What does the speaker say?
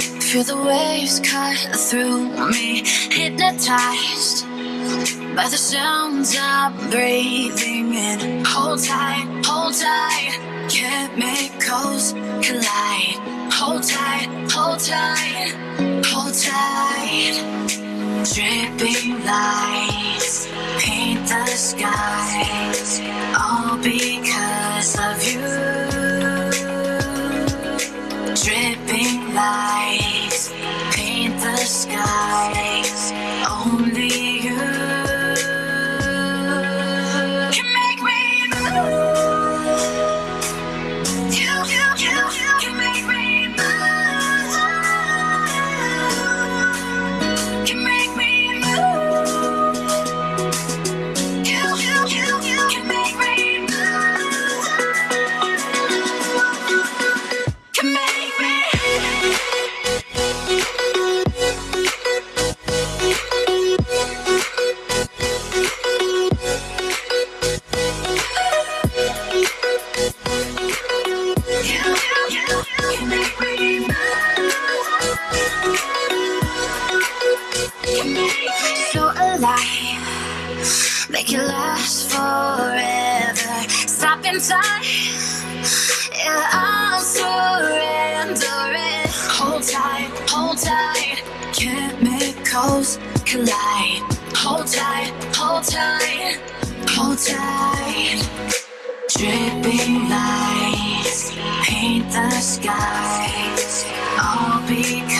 through the waves cut through me, hypnotized by the sounds I'm breathing in. Hold tight, hold tight, chemicals collide. Hold tight, hold tight, hold tight. Dripping lights paint the skies, so alive. Make it last forever. Stop in time. Yeah, I'm surrendering. Hold tight, hold tight. Chemicals collide. Hold tight, hold tight, hold tight. Dripping lights paint the skies, all because